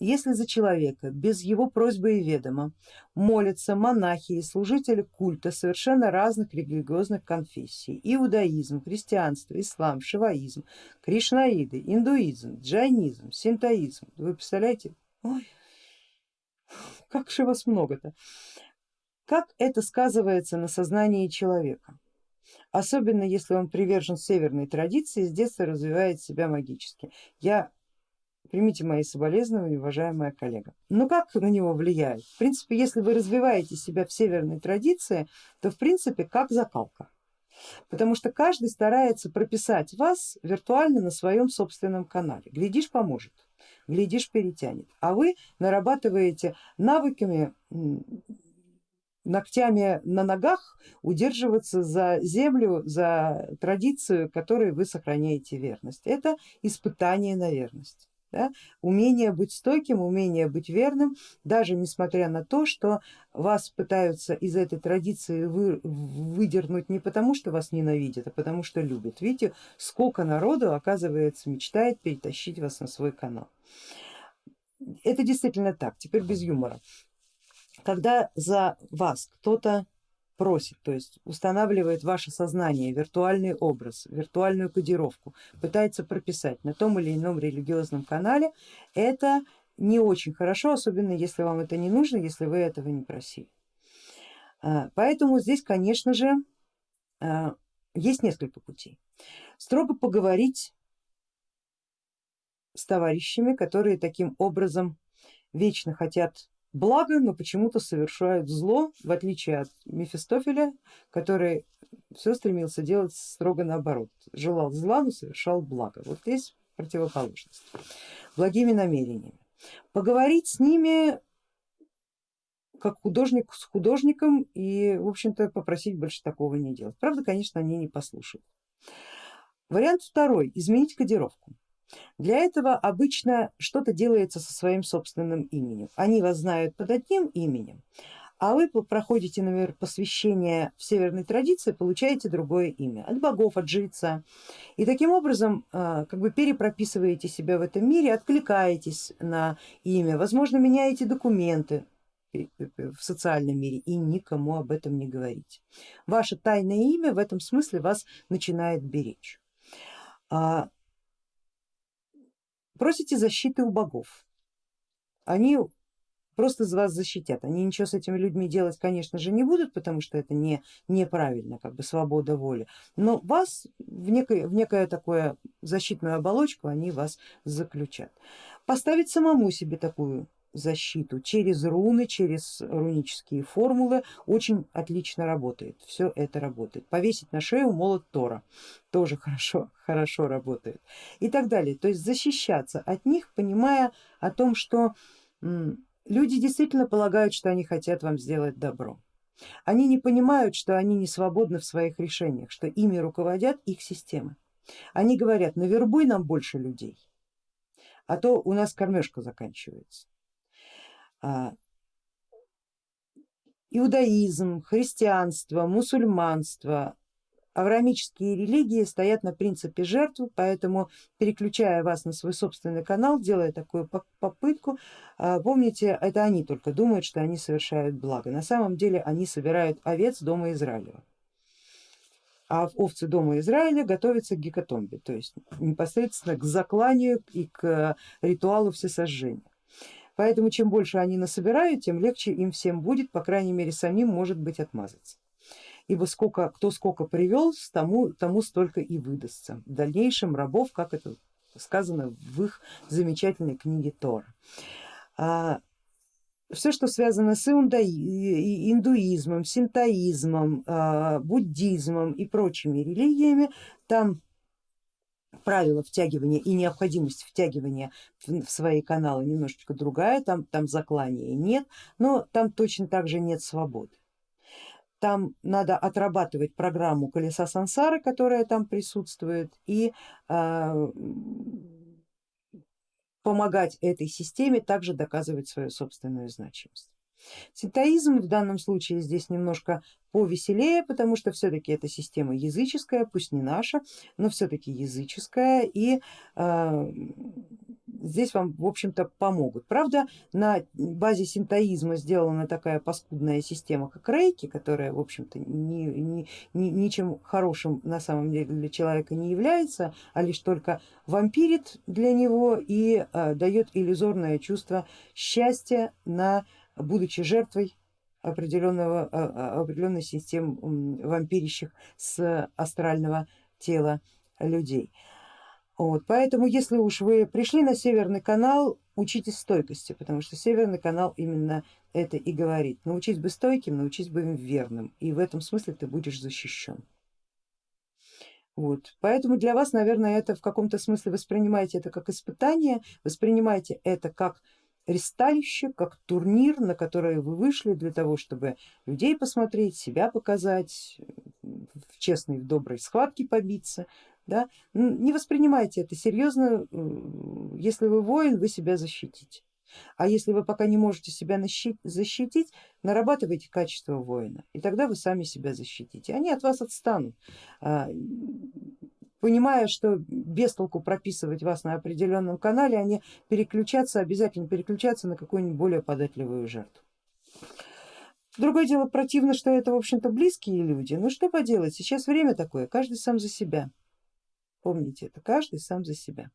если за человека без его просьбы и ведома молятся монахи и служители культа совершенно разных религиозных конфессий, иудаизм, христианство, ислам, шиваизм, кришнаиды, индуизм, джайнизм, синтоизм, вы представляете, ой, как же вас много-то, как это сказывается на сознании человека? Особенно если он привержен северной традиции, с детства развивает себя магически. Я Примите мои соболезнования, уважаемая коллега. Но как на него влияет? В принципе, если вы развиваете себя в северной традиции, то в принципе как закалка. Потому что каждый старается прописать вас виртуально на своем собственном канале. Глядишь, поможет, глядишь, перетянет. А вы нарабатываете навыками ногтями на ногах удерживаться за землю, за традицию, которой вы сохраняете верность. Это испытание на верность. Да? Умение быть стойким, умение быть верным, даже несмотря на то, что вас пытаются из этой традиции вы, выдернуть не потому, что вас ненавидят, а потому что любят. Видите, сколько народу, оказывается, мечтает перетащить вас на свой канал. Это действительно так, теперь без юмора. Когда за вас кто-то просит, то есть устанавливает ваше сознание, виртуальный образ, виртуальную кодировку, пытается прописать на том или ином религиозном канале, это не очень хорошо, особенно если вам это не нужно, если вы этого не просили. А, поэтому здесь, конечно же, а, есть несколько путей. Строго поговорить с товарищами, которые таким образом вечно хотят благо, но почему-то совершают зло, в отличие от Мефистофеля, который все стремился делать строго наоборот, желал зла, но совершал благо. Вот здесь противоположность, благими намерениями. Поговорить с ними как художник с художником и в общем-то попросить больше такого не делать. Правда, конечно, они не послушают. Вариант второй, изменить кодировку. Для этого обычно что-то делается со своим собственным именем. Они вас знают под одним именем, а вы проходите, например, посвящение в северной традиции, получаете другое имя от богов, от жреца. И таким образом а, как бы перепрописываете себя в этом мире, откликаетесь на имя, возможно меняете документы в социальном мире и никому об этом не говорите. Ваше тайное имя в этом смысле вас начинает беречь. А, Просите защиты у богов, они просто вас защитят, они ничего с этими людьми делать конечно же не будут, потому что это не, неправильно, как бы свобода воли, но вас в, некое, в некое такое защитную оболочку они вас заключат. Поставить самому себе такую защиту через руны, через рунические формулы очень отлично работает, все это работает. Повесить на шею молот Тора тоже хорошо, хорошо работает и так далее. То есть защищаться от них, понимая о том, что люди действительно полагают, что они хотят вам сделать добро. Они не понимают, что они не свободны в своих решениях, что ими руководят их системы. Они говорят, навербуй нам больше людей, а то у нас кормежка заканчивается. А, иудаизм, христианство, мусульманство, авраамические религии стоят на принципе жертвы, поэтому переключая вас на свой собственный канал, делая такую попытку, а, помните, это они только думают, что они совершают благо. На самом деле они собирают овец дома Израилева. А овцы дома Израиля готовятся к гекатомбе, то есть непосредственно к закланию и к ритуалу всесожжения. Поэтому чем больше они насобирают, тем легче им всем будет, по крайней мере самим может быть отмазаться. Ибо сколько, кто сколько привел, тому, тому столько и выдастся. В дальнейшем рабов, как это сказано в их замечательной книге Тора. А, все, что связано с индуизмом, синтоизмом, а, буддизмом и прочими религиями, там правила втягивания и необходимость втягивания в свои каналы немножечко другая, там, там заклания нет, но там точно так же нет свободы. Там надо отрабатывать программу колеса сансары, которая там присутствует, и э, помогать этой системе также доказывать свою собственную значимость. Синтоизм в данном случае здесь немножко повеселее, потому что все-таки эта система языческая, пусть не наша, но все-таки языческая и э, здесь вам в общем-то помогут. Правда на базе синтоизма сделана такая паскудная система как рейки, которая в общем-то ни, ни, ни, ничем хорошим на самом деле для человека не является, а лишь только вампирит для него и э, дает иллюзорное чувство счастья на будучи жертвой определенного, э, определенной системы вампирищих с астрального тела людей. Вот, поэтому если уж вы пришли на Северный канал, учитесь стойкости, потому что Северный канал именно это и говорит. Научись быть стойким, научись быть верным, и в этом смысле ты будешь защищен. Вот. Поэтому для вас, наверное, это в каком-то смысле воспринимайте это как испытание, воспринимайте это как ресталище, как турнир, на который вы вышли для того, чтобы людей посмотреть, себя показать, в честной, в доброй схватке побиться. Да? Не воспринимайте это серьезно, если вы воин, вы себя защитите. А если вы пока не можете себя защитить, нарабатывайте качество воина, и тогда вы сами себя защитите. Они от вас отстанут, а, понимая, что без толку прописывать вас на определенном канале, они переключаться, обязательно переключаться на какую-нибудь более податливую жертву. Другое дело противно, что это в общем-то близкие люди, ну что поделать, сейчас время такое, каждый сам за себя. Помните это, каждый сам за себя.